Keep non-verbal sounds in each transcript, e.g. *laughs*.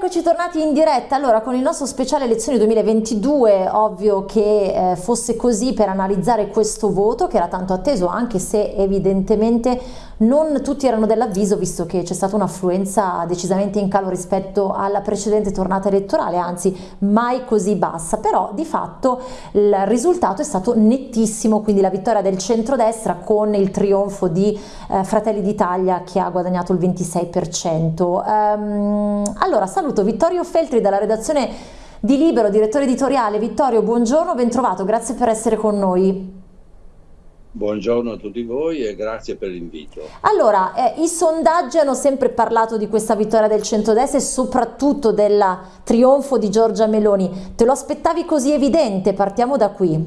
eccoci tornati in diretta. Allora, con il nostro speciale elezioni 2022, ovvio che eh, fosse così per analizzare questo voto che era tanto atteso, anche se evidentemente non tutti erano dell'avviso, visto che c'è stata un'affluenza decisamente in calo rispetto alla precedente tornata elettorale, anzi mai così bassa. Però di fatto il risultato è stato nettissimo, quindi la vittoria del centrodestra con il trionfo di eh, Fratelli d'Italia che ha guadagnato il 26%. Um, allora, saluto Vittorio Feltri dalla redazione di Libero, direttore editoriale. Vittorio, buongiorno, ben trovato, grazie per essere con noi. Buongiorno a tutti voi e grazie per l'invito. Allora, eh, i sondaggi hanno sempre parlato di questa vittoria del centrodestra e soprattutto del trionfo di Giorgia Meloni. Te lo aspettavi così evidente? Partiamo da qui.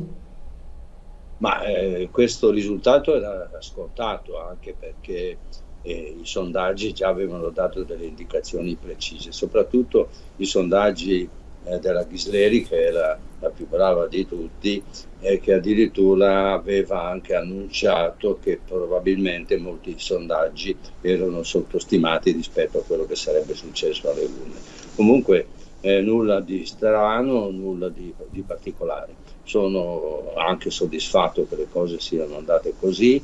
Ma eh, questo risultato era scontato anche perché eh, i sondaggi già avevano dato delle indicazioni precise, soprattutto i sondaggi eh, della Ghisleri, che la, più brava di tutti, e che addirittura aveva anche annunciato che probabilmente molti sondaggi erano sottostimati rispetto a quello che sarebbe successo alle urne. Comunque eh, nulla di strano, nulla di, di particolare. Sono anche soddisfatto che le cose siano andate così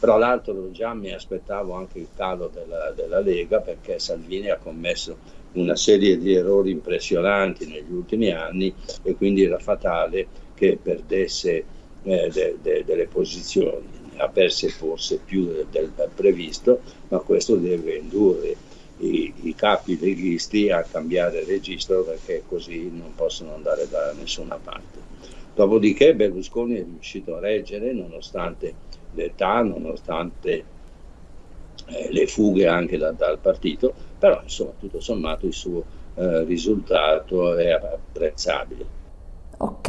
tra l'altro già mi aspettavo anche il calo della, della Lega perché Salvini ha commesso una serie di errori impressionanti negli ultimi anni e quindi era fatale che perdesse eh, de, de, delle posizioni. Ha perse forse più del, del previsto, ma questo deve indurre i, i, capi leghisti a cambiare registro perché così non possono andare da nessuna parte. Dopodiché Berlusconi è riuscito a reggere nonostante l'età, nonostante eh, le fughe anche da, dal partito, però insomma tutto sommato il suo eh, risultato è apprezzabile. Ok,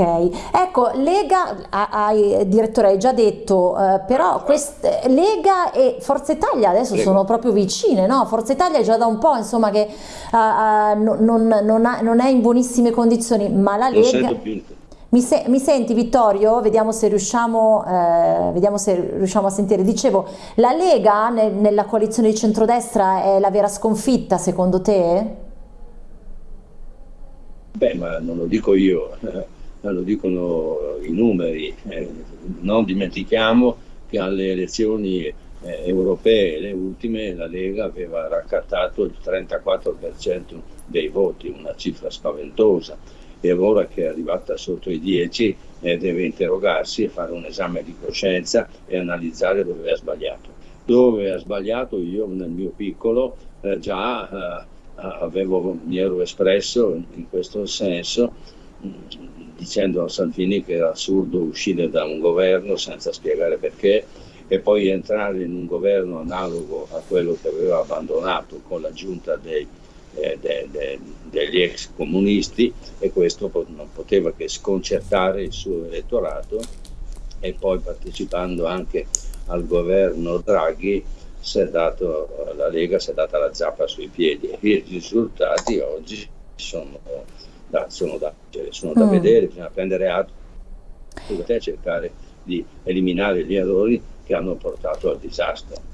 ecco, Lega, hai, direttore, hai già detto, eh, però queste, Lega e Forza Italia adesso Lega. sono proprio vicine, no? Forza Italia è già da un po', insomma, che uh, uh, non, non, ha, non, è in buonissime condizioni, ma la Lega... Mi, se mi, senti Vittorio? Vediamo se, riusciamo, eh, vediamo se riusciamo a sentire. Dicevo, la Lega ne nella coalizione di centrodestra è la vera sconfitta secondo te? Beh, ma non lo dico io, *laughs* lo dicono i numeri. Eh, non dimentichiamo che alle elezioni eh, europee, le ultime, la Lega aveva raccattato il 34% dei voti, una cifra spaventosa e ora che è arrivata sotto i 10 eh, deve interrogarsi e fare un esame di coscienza e analizzare dove ha sbagliato. Dove ha sbagliato io nel mio piccolo eh, già eh, avevo, mi ero espresso in questo senso dicendo a Salvini che era assurdo uscire da un governo senza spiegare perché e poi entrare in un governo analogo a quello che aveva abbandonato con la giunta dei eh, de, de, degli ex comunisti e questo non poteva che sconcertare il suo elettorato e poi partecipando anche al governo Draghi dato, la Lega si è data la zappa sui piedi e i risultati oggi sono da, sono da, sono da mm. vedere, bisogna prendere atto e cercare di eliminare gli errori che hanno portato al disastro.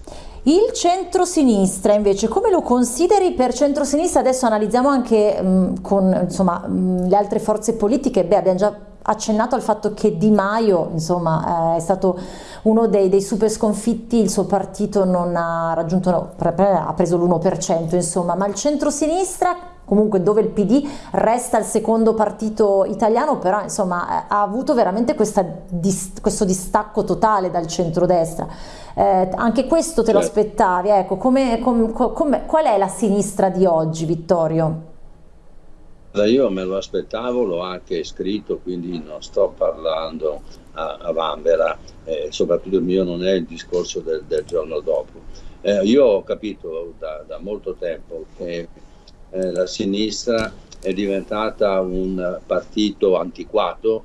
Il centro-sinistra invece, come lo consideri per centro-sinistra? Adesso analizziamo anche mh, con insomma, mh, le altre forze politiche, beh abbiamo già accennato al fatto che Di Maio insomma, eh, è stato uno dei, dei, super sconfitti, il suo partito non ha raggiunto, ha preso l'1%, insomma, ma il centro-sinistra comunque dove il PD resta il secondo partito italiano, però insomma ha avuto veramente dis questo distacco totale dal centrodestra. Eh, anche questo te lo aspettavi, ecco, come, com, com, qual è la sinistra di oggi, Vittorio? Io me lo aspettavo, l'ho anche scritto, quindi non sto parlando a, a Vanvera, eh, soprattutto il mio non è il discorso del, del giorno dopo. Eh, io ho capito da, da molto tempo che eh, la sinistra è diventata un partito antiquato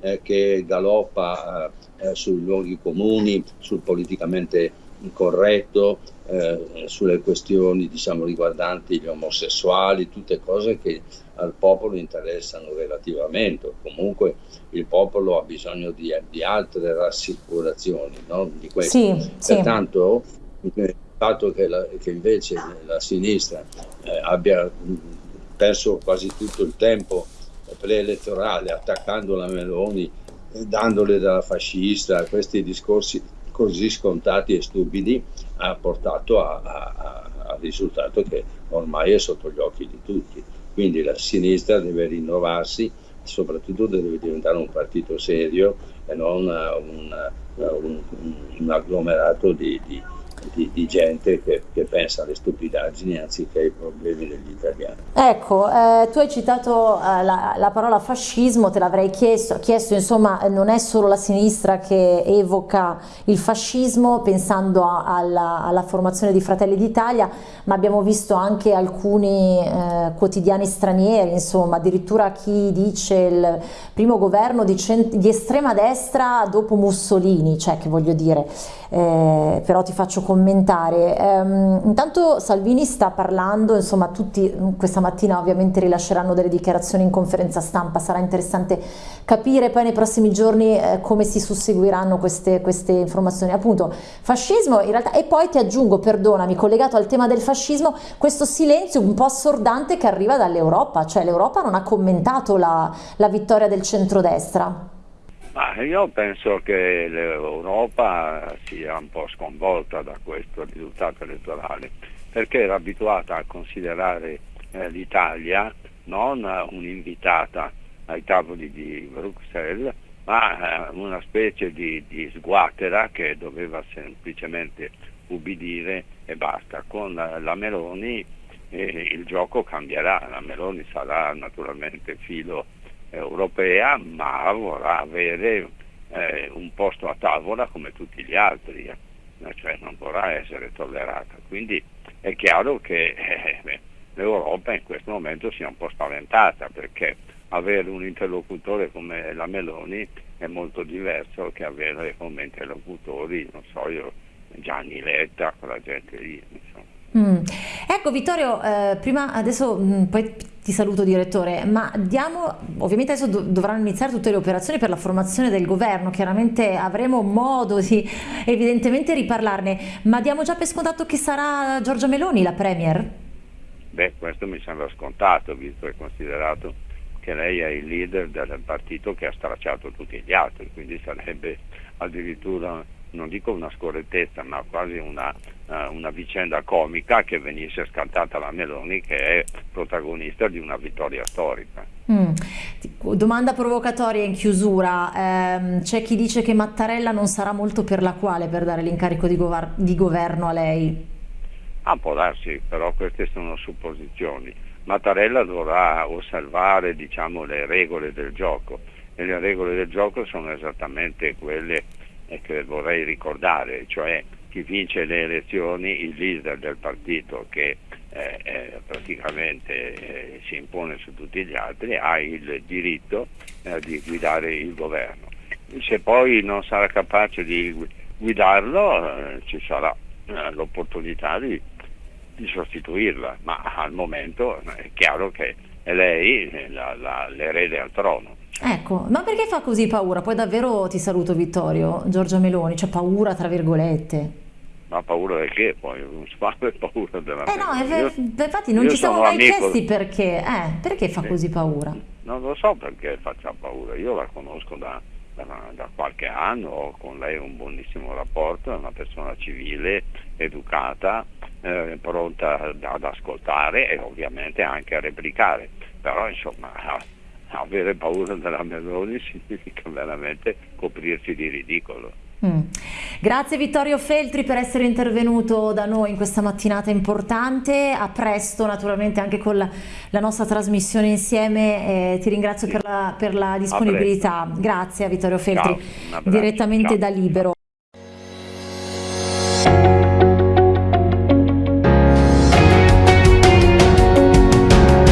eh, che galoppa eh, eh, sui luoghi comuni, sul politicamente corretto, eh, sulle questioni diciamo, riguardanti gli omosessuali, tutte cose che al popolo interessano relativamente. Comunque il popolo ha bisogno di, di altre rassicurazioni no? di questo. Sì, Pertanto sì. Fatto che, la, che invece la sinistra eh, abbia perso quasi tutto il tempo preelettorale attaccando la Meloni, dandole dalla fascista, questi discorsi così scontati e stupidi ha portato al risultato che ormai è sotto gli occhi di tutti. Quindi la sinistra deve rinnovarsi, soprattutto deve diventare un partito serio e non un, un, un agglomerato di, di di, di gente che, che, pensa alle stupidaggini anziché ai problemi degli italiani. Ecco, eh, tu hai citato eh, la, la, parola fascismo, te l'avrei chiesto, chiesto, insomma non è solo la sinistra che evoca il fascismo pensando a, alla, alla, formazione di Fratelli d'Italia, ma abbiamo visto anche alcuni eh, quotidiani stranieri, insomma addirittura chi dice il primo governo di, di estrema destra dopo Mussolini, cioè che voglio dire, eh, però ti faccio commentare. Um, intanto Salvini sta parlando, insomma tutti questa mattina ovviamente rilasceranno delle dichiarazioni in conferenza stampa, sarà interessante capire poi nei prossimi giorni eh, come si susseguiranno queste, queste, informazioni. Appunto, fascismo in realtà, e poi ti aggiungo, perdonami, collegato al tema del fascismo, questo silenzio un po' assordante che arriva dall'Europa, cioè l'Europa non ha commentato la, la vittoria del centrodestra. Ma io penso che l'Europa sia un po' sconvolta da questo risultato elettorale, perché era abituata a considerare eh, l'Italia non un'invitata ai tavoli di Bruxelles, ma eh, una specie di, di, sguatera che doveva semplicemente ubbidire e basta. Con la Meloni eh, il gioco cambierà, la Meloni sarà naturalmente filo europea, ma vorrà avere eh, un posto a tavola come tutti gli altri, eh. cioè non vorrà essere tollerata. Quindi è chiaro che eh, l'Europa in questo momento sia un po' spaventata perché avere un interlocutore come la Meloni è molto diverso che avere come interlocutori, non so io, Gianni Letta, quella gente lì. Insomma. Mm. Ecco Vittorio, eh, prima adesso mh, mm, poi ti saluto direttore, ma diamo, ovviamente adesso do, dovranno iniziare tutte le operazioni per la formazione del governo, chiaramente avremo modo di evidentemente riparlarne, ma diamo già per scontato che sarà Giorgia Meloni la Premier? Beh, questo mi sembra scontato, visto e considerato che lei è il leader del partito che ha stracciato tutti gli altri, quindi sarebbe addirittura non dico una scorrettezza, ma quasi una, uh, una, vicenda comica che venisse scartata la Meloni che è protagonista di una vittoria storica. Mm. Domanda provocatoria in chiusura, eh, c'è chi dice che Mattarella non sarà molto per la quale per dare l'incarico di, di governo a lei? Ah, può darsi, però queste sono supposizioni. Mattarella dovrà osservare diciamo, le regole del gioco e le regole del gioco sono esattamente quelle e che vorrei ricordare, cioè chi vince le elezioni, il leader del partito che eh, eh, praticamente eh, si impone su tutti gli altri, ha il diritto eh, di guidare il governo. Se poi non sarà capace di guidarlo, eh, ci sarà eh, l'opportunità di, di, sostituirla, ma al momento è chiaro che è lei l'erede al trono. Ecco, ma perché fa così paura? Poi davvero ti saluto Vittorio, Giorgia Meloni, c'è paura tra virgolette. Ma paura del che poi? Non si fa *laughs* paura della Eh no, io, infatti non ci siamo mai amico... chiesti perché, eh, perché fa sì. così paura? Non lo so perché faccia paura, io la conosco da, da, da, qualche anno, ho con lei un buonissimo rapporto, è una persona civile, educata, eh, pronta ad ascoltare e ovviamente anche a replicare, però insomma avere paura della Meloni significa veramente coprirsi di ridicolo. Mm. Grazie Vittorio Feltri per essere intervenuto da noi in questa mattinata importante, a presto naturalmente anche con la, la nostra trasmissione insieme, eh, ti ringrazio sì. per, la, per, la, disponibilità, grazie a Vittorio Feltri Ciao, direttamente Ciao. da Libero.